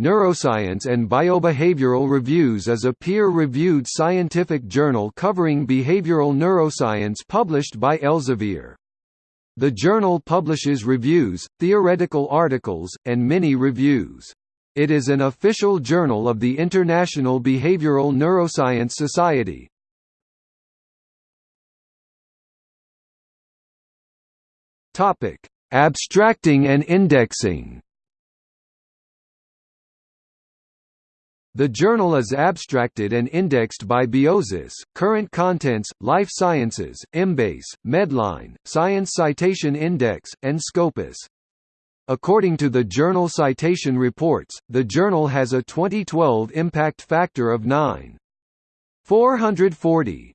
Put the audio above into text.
Neuroscience and Biobehavioral Reviews is a peer-reviewed scientific journal covering behavioral neuroscience published by Elsevier. The journal publishes reviews, theoretical articles, and mini-reviews. It is an official journal of the International Behavioral Neuroscience Society. Abstracting and indexing The journal is abstracted and indexed by Biosis, Current Contents, Life Sciences, Embase, Medline, Science Citation Index, and Scopus. According to the Journal Citation Reports, the journal has a 2012 impact factor of 9.440.